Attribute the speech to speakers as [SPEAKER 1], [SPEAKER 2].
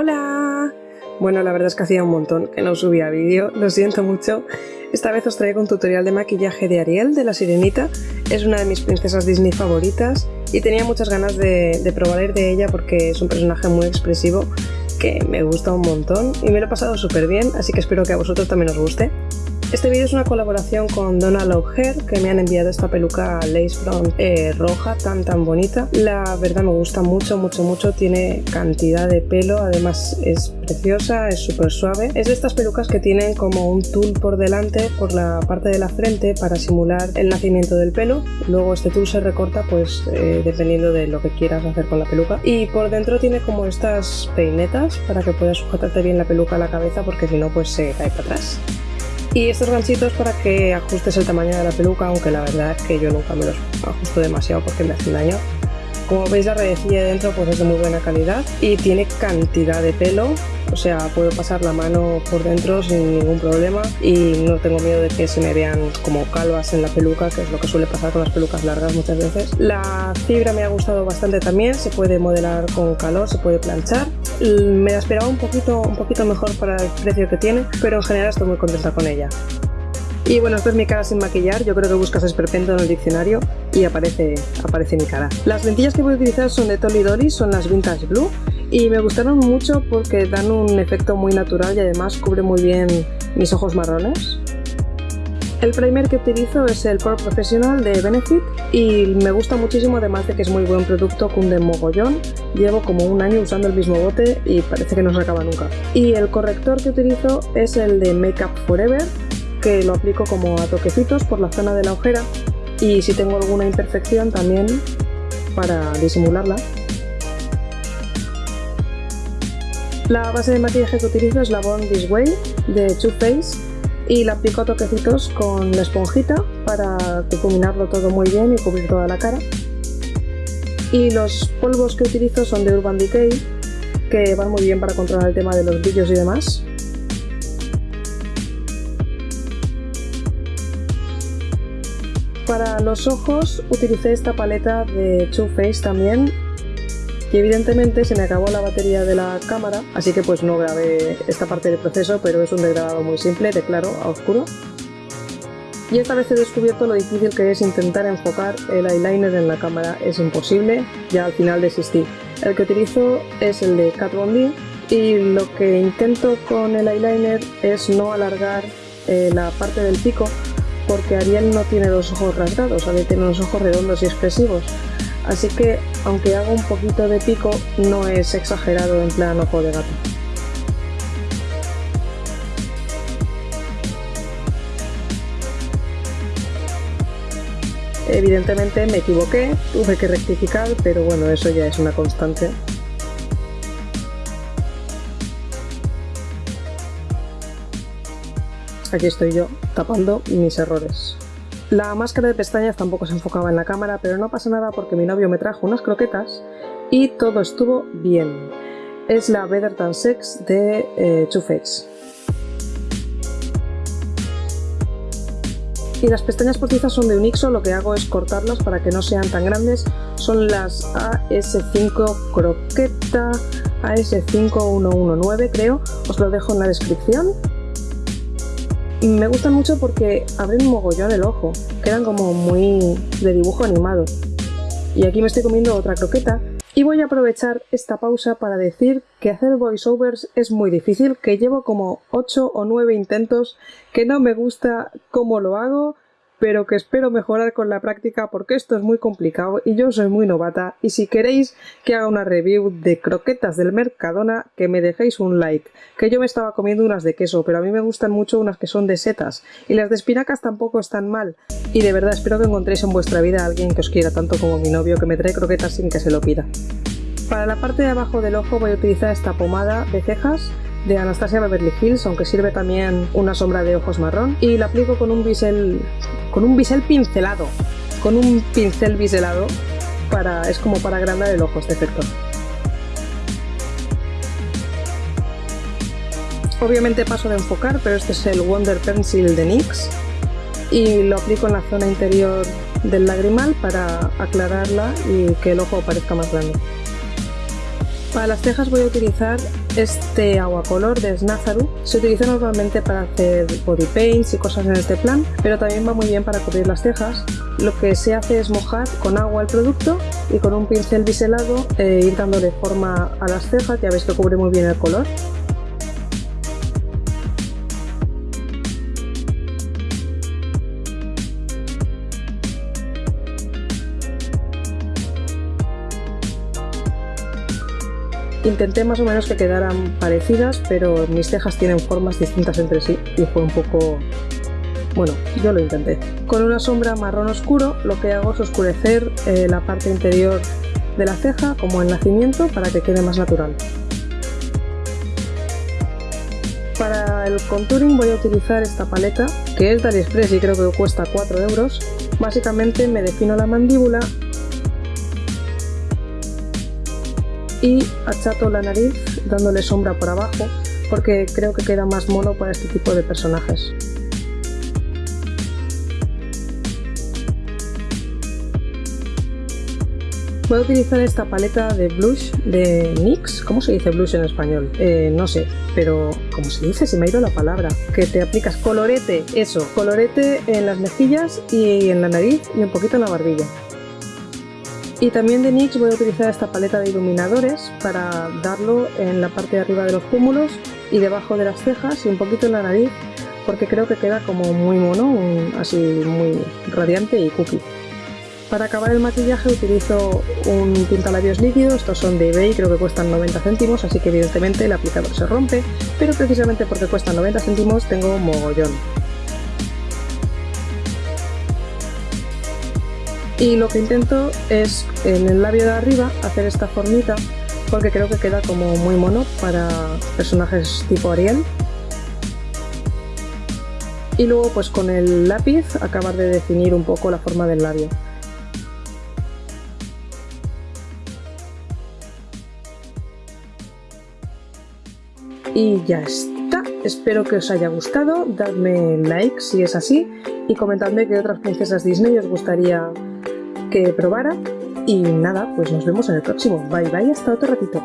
[SPEAKER 1] ¡Hola! Bueno, la verdad es que hacía un montón que no subía vídeo, lo siento mucho. Esta vez os traigo un tutorial de maquillaje de Ariel, de la Sirenita. Es una de mis princesas Disney favoritas y tenía muchas ganas de, probar ir de ella porque es un personaje muy expresivo que me gusta un montón y me lo he pasado súper bien, así que espero que a vosotros también os guste. Este vídeo es una colaboración con Donna Hair, que me han enviado esta peluca lace front eh, roja tan tan bonita. La verdad me gusta mucho, mucho, mucho. Tiene cantidad de pelo, además es preciosa, es súper suave. Es de estas pelucas que tienen como un tul por delante, por la parte de la frente, para simular el nacimiento del pelo. Luego este tul se recorta, pues eh, dependiendo de lo que quieras hacer con la peluca. Y por dentro tiene como estas peinetas para que puedas sujetarte bien la peluca a la cabeza, porque si no, pues se cae para atrás. Y estos ganchitos para que ajustes el tamaño de la peluca, aunque la verdad es que yo nunca me los ajusto demasiado porque me hacen daño. Como veis la redecilla de dentro pues es de muy buena calidad y tiene cantidad de pelo, o sea, puedo pasar la mano por dentro sin ningún problema y no tengo miedo de que se me vean como calvas en la peluca, que es lo que suele pasar con las pelucas largas muchas veces. La fibra me ha gustado bastante también, se puede modelar con calor, se puede planchar. Me la esperaba un poquito, un poquito mejor para el precio que tiene, pero en general estoy muy contenta con ella. Y bueno, esta es mi cara sin maquillar, yo creo que buscas esperpento en el diccionario y aparece, aparece mi cara. Las lentillas que voy a utilizar son de Tolly Dolly, son las Vintage Blue y me gustaron mucho porque dan un efecto muy natural y además cubre muy bien mis ojos marrones. El primer que utilizo es el Pore Professional de Benefit y me gusta muchísimo además de que es muy buen producto, cunde mogollón. Llevo como un año usando el mismo bote y parece que no se acaba nunca. Y el corrector que utilizo es el de Makeup Forever que lo aplico como a toquecitos por la zona de la ojera y si tengo alguna imperfección también para disimularla. La base de maquillaje que utilizo es la Born This Way de Too Faced y la aplico a toquecitos con la esponjita para difuminarlo todo muy bien y cubrir toda la cara. Y los polvos que utilizo son de Urban Decay que van muy bien para controlar el tema de los brillos y demás. Para los ojos utilicé esta paleta de Too Faced también y evidentemente se me acabó la batería de la cámara, así que pues no grabé esta parte del proceso, pero es un degradado muy simple, de claro a oscuro. Y esta vez he descubierto lo difícil que es intentar enfocar el eyeliner en la cámara, es imposible, ya al final desistí. El que utilizo es el de Kat Von D y lo que intento con el eyeliner es no alargar eh, la parte del pico porque Ariel no tiene los ojos rasgados, Ariel tiene los ojos redondos y expresivos. Así que, aunque haga un poquito de pico, no es exagerado en plan ojo de gato. Evidentemente me equivoqué, tuve que rectificar, pero bueno, eso ya es una constante. Aquí estoy yo, tapando mis errores. La máscara de pestañas tampoco se enfocaba en la cámara, pero no pasa nada porque mi novio me trajo unas croquetas y todo estuvo bien. Es la Better Than Sex de eh, Faced. Y las pestañas postizas son de Unixo, lo que hago es cortarlas para que no sean tan grandes. Son las AS5 Croqueta AS5119 creo, os lo dejo en la descripción. Me gustan mucho porque abren un mogollón el ojo, quedan como muy de dibujo animado. Y aquí me estoy comiendo otra croqueta y voy a aprovechar esta pausa para decir que hacer voiceovers es muy difícil, que llevo como 8 o 9 intentos, que no me gusta cómo lo hago, pero que espero mejorar con la práctica porque esto es muy complicado y yo soy muy novata y si queréis que haga una review de croquetas del Mercadona que me dejéis un like, que yo me estaba comiendo unas de queso pero a mí me gustan mucho unas que son de setas y las de espinacas tampoco están mal y de verdad espero que encontréis en vuestra vida a alguien que os quiera tanto como mi novio que me trae croquetas sin que se lo pida. Para la parte de abajo del ojo voy a utilizar esta pomada de cejas de Anastasia Beverly Hills, aunque sirve también una sombra de ojos marrón. Y la aplico con un bisel, con un bisel pincelado, con un pincel biselado, para, es como para agrandar el ojo este efecto. Obviamente paso de enfocar, pero este es el Wonder Pencil de NYX y lo aplico en la zona interior del lagrimal para aclararla y que el ojo parezca más grande. Para las cejas voy a utilizar este agua color de Snazaru. Se utiliza normalmente para hacer body paints y cosas en este plan, pero también va muy bien para cubrir las cejas. Lo que se hace es mojar con agua el producto y con un pincel biselado eh, ir dándole forma a las cejas, ya veis que cubre muy bien el color. Intenté más o menos que quedaran parecidas, pero mis cejas tienen formas distintas entre sí y fue un poco... Bueno, yo lo intenté. Con una sombra marrón oscuro lo que hago es oscurecer eh, la parte interior de la ceja como el nacimiento para que quede más natural. Para el contouring voy a utilizar esta paleta, que es de AliExpress y creo que cuesta 4 euros. Básicamente me defino la mandíbula y achato la nariz dándole sombra por abajo porque creo que queda más mono para este tipo de personajes. Voy a utilizar esta paleta de blush de NYX. ¿Cómo se dice blush en español? Eh, no sé, pero ¿cómo se dice? Se me ha ido la palabra. Que te aplicas colorete, eso, colorete en las mejillas y en la nariz y un poquito en la barbilla. Y también de NYX voy a utilizar esta paleta de iluminadores para darlo en la parte de arriba de los pómulos y debajo de las cejas y un poquito en la nariz porque creo que queda como muy mono, así muy radiante y cookie. Para acabar el maquillaje utilizo un pintalabios líquido, estos son de eBay, creo que cuestan 90 céntimos, así que evidentemente el aplicador se rompe, pero precisamente porque cuestan 90 céntimos tengo mogollón. Y lo que intento es en el labio de arriba hacer esta formita porque creo que queda como muy mono para personajes tipo Ariel. Y luego pues con el lápiz acabar de definir un poco la forma del labio. Y ya está. Espero que os haya gustado. Dadme like si es así. Y comentadme qué otras princesas Disney os gustaría que probara. Y nada, pues nos vemos en el próximo. Bye bye, hasta otro ratito.